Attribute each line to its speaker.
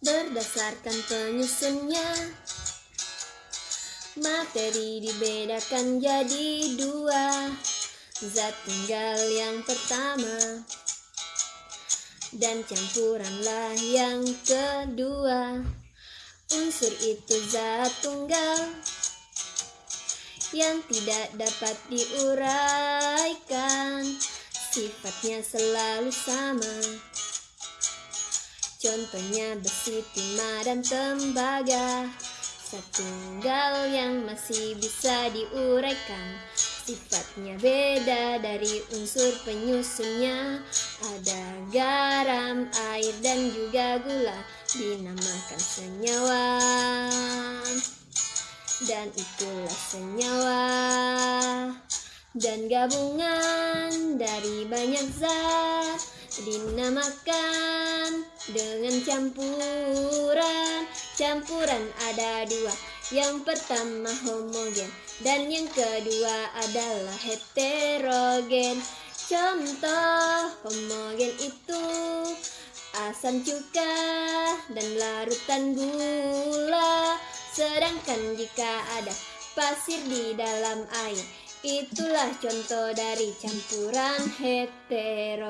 Speaker 1: berdasarkan penyusunnya. Materi dibedakan jadi dua. Zat tunggal yang pertama Dan campuranlah yang kedua. Unsur itu zat tunggal Yang tidak dapat diuraikan. Sifatnya selalu sama Contohnya besi, timah, dan tembaga. Satu tunggal yang masih bisa diuraikan. Sifatnya beda dari unsur penyusunnya. Ada garam, air, dan juga gula. Dinamakan senyawa. Dan itulah senyawa. Dan gabungan dari banyak zat. Dinamakan dengan campuran campuran ada dua. Yang pertama homogen dan yang kedua adalah heterogen. Contoh homogen itu asam cuka dan larutan gula. Sedangkan jika ada pasir di dalam air Itulah contoh dari campuran heterogen.